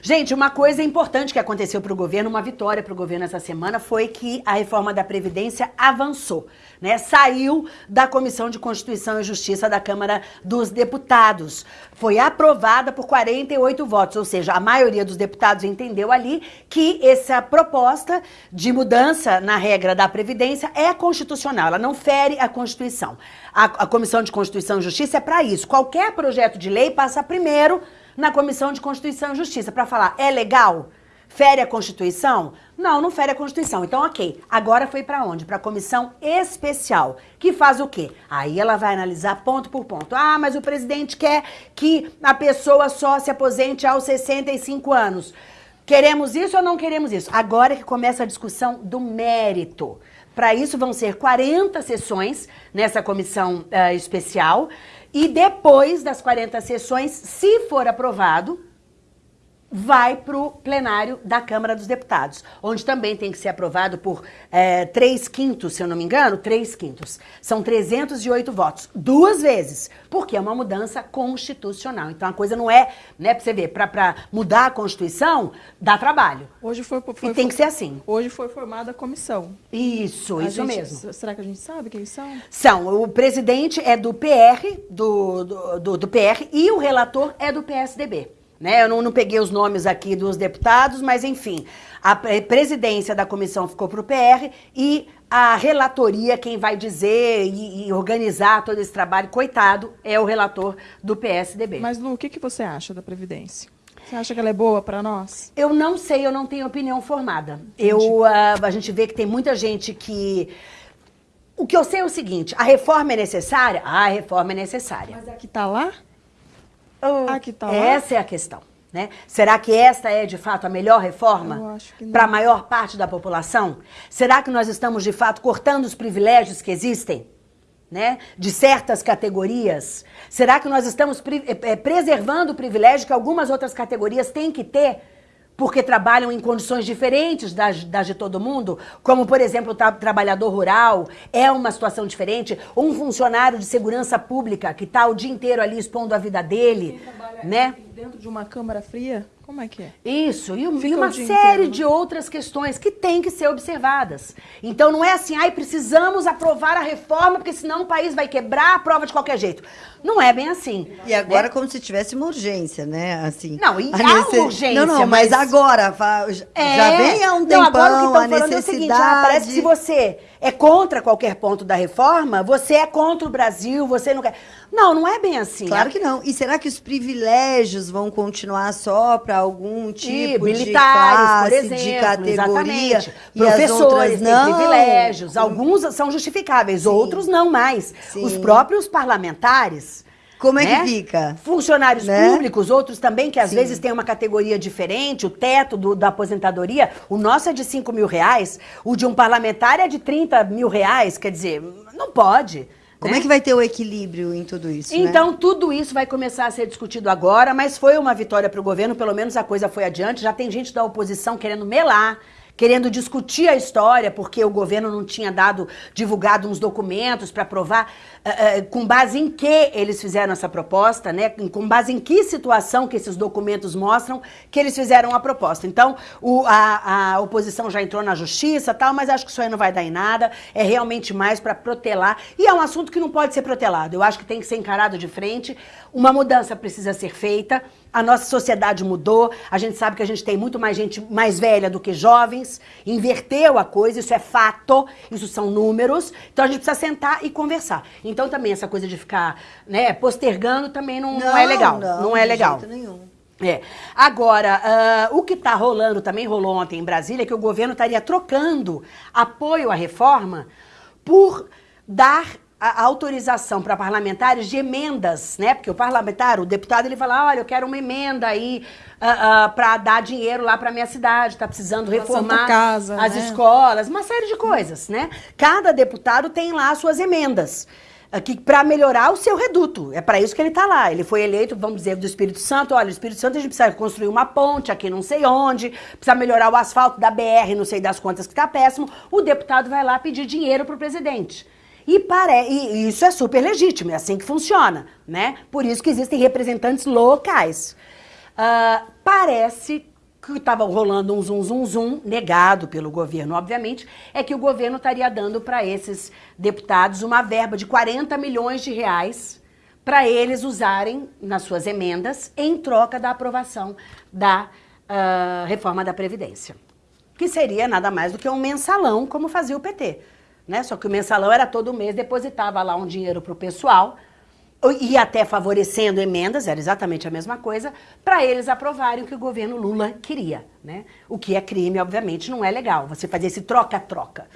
Gente, uma coisa importante que aconteceu para o governo, uma vitória para o governo essa semana, foi que a reforma da Previdência avançou. Né, saiu da Comissão de Constituição e Justiça da Câmara dos Deputados. Foi aprovada por 48 votos, ou seja, a maioria dos deputados entendeu ali que essa proposta de mudança na regra da Previdência é constitucional, ela não fere a Constituição. A, a Comissão de Constituição e Justiça é para isso. Qualquer projeto de lei passa primeiro na Comissão de Constituição e Justiça para falar, é legal? Fere a Constituição? Não, não fere a Constituição. Então, ok. Agora foi para onde? Para a comissão especial, que faz o quê? Aí ela vai analisar ponto por ponto. Ah, mas o presidente quer que a pessoa só se aposente aos 65 anos. Queremos isso ou não queremos isso? Agora que começa a discussão do mérito. Para isso vão ser 40 sessões nessa comissão uh, especial. E depois das 40 sessões, se for aprovado, vai para o plenário da Câmara dos Deputados, onde também tem que ser aprovado por é, três quintos, se eu não me engano, três quintos. São 308 votos, duas vezes, porque é uma mudança constitucional. Então a coisa não é, né, para você ver, para mudar a Constituição, dá trabalho. Hoje foi, foi e tem que ser assim. Hoje foi formada a comissão. Isso, a isso gente, mesmo. Será que a gente sabe quem são? São, o presidente é do PR, do, do, do, do PR, e o relator é do PSDB. Né? Eu não, não, peguei os nomes aqui dos deputados, mas enfim, a presidência da comissão ficou para o PR e a relatoria, quem vai dizer e, e, organizar todo esse trabalho, coitado, é o relator do PSDB. Mas Lu, o que, que você acha da Previdência? Você acha que ela é boa para nós? Eu não sei, eu não tenho opinião formada. Eu, uh, a gente vê que tem muita gente que... O que eu sei é o seguinte, a reforma é necessária? Ah, a reforma é necessária. Mas é que está lá? Ah, que tal? Essa é a questão. Né? Será que esta é de fato a melhor reforma para a maior parte da população? Será que nós estamos de fato cortando os privilégios que existem? Né? De certas categorias? Será que nós estamos pre é, preservando o privilégio que algumas outras categorias têm que ter porque trabalham em condições diferentes das, das de todo mundo, como, por exemplo, o tra trabalhador rural, é uma situação diferente. Um funcionário de segurança pública que está o dia inteiro ali expondo a vida dele, né? Dentro de uma câmara fria, como é que é? Isso, e, e uma série inteiro. Né? de outras questões que têm que ser observadas. Então não é assim, ai, precisamos aprovar a reforma, porque senão o país vai quebrar a prova de qualquer jeito. Não é bem assim. E agora né? como se tivesse uma urgência, né? Assim, não, e há necess... urgência. Não, não, mas, mas agora, é... já vem há um tempão não, agora o que a necessidade... É o seguinte, ah, parece que se você é contra qualquer ponto da reforma, você é contra o Brasil, você não quer... Não, não é bem assim. Claro que não. E será que os privilégios vão continuar só para algum tipo e, de classe, por exemplo, de categoria? E Professores têm privilégios. Alguns são justificáveis, Sim. outros não mais. Sim. Os próprios parlamentares como é né? que fica? Funcionários né? públicos, outros também, que às Sim. vezes têm uma categoria diferente, o teto do, da aposentadoria, o nosso é de 5 mil reais, o de um parlamentar é de 30 mil reais, quer dizer, não pode. Como né? é que vai ter o equilíbrio em tudo isso? Né? Então, né? tudo isso vai começar a ser discutido agora, mas foi uma vitória para o governo, pelo menos a coisa foi adiante. Já tem gente da oposição querendo melar querendo discutir a história, porque o governo não tinha dado, divulgado uns documentos para provar uh, uh, com base em que eles fizeram essa proposta, né? Com base em que situação que esses documentos mostram que eles fizeram a proposta. Então, o, a, a oposição já entrou na justiça tal, mas acho que isso aí não vai dar em nada. É realmente mais para protelar. E é um assunto que não pode ser protelado. Eu acho que tem que ser encarado de frente. Uma mudança precisa ser feita. A nossa sociedade mudou, a gente sabe que a gente tem muito mais gente mais velha do que jovens, inverteu a coisa, isso é fato, isso são números, então a gente precisa sentar e conversar. Então também essa coisa de ficar né, postergando também não, não, é legal, não, não é legal. jeito nenhum. É. Agora, uh, o que está rolando, também rolou ontem em Brasília, é que o governo estaria trocando apoio à reforma por dar a autorização para parlamentares de emendas, né? Porque o parlamentar, o deputado, ele fala, olha, eu quero uma emenda aí uh, uh, para dar dinheiro lá para minha cidade, está precisando reformar casa, as né? escolas, uma série de coisas, né? Cada deputado tem lá as suas emendas para melhorar o seu reduto. É para isso que ele está lá. Ele foi eleito, vamos dizer, do Espírito Santo. Olha, o Espírito Santo a gente precisa construir uma ponte aqui não sei onde, precisa melhorar o asfalto da BR, não sei das contas que está péssimo. O deputado vai lá pedir dinheiro para o presidente. E, pare... e isso é super legítimo, é assim que funciona, né? Por isso que existem representantes locais. Ah, parece que estava rolando um zum zum zum, negado pelo governo, obviamente, é que o governo estaria dando para esses deputados uma verba de 40 milhões de reais para eles usarem nas suas emendas em troca da aprovação da ah, reforma da Previdência. Que seria nada mais do que um mensalão, como fazia o PT. Né? Só que o mensalão era todo mês, depositava lá um dinheiro para o pessoal, e até favorecendo emendas, era exatamente a mesma coisa, para eles aprovarem o que o governo Lula queria. Né? O que é crime, obviamente, não é legal. Você fazer esse troca-troca.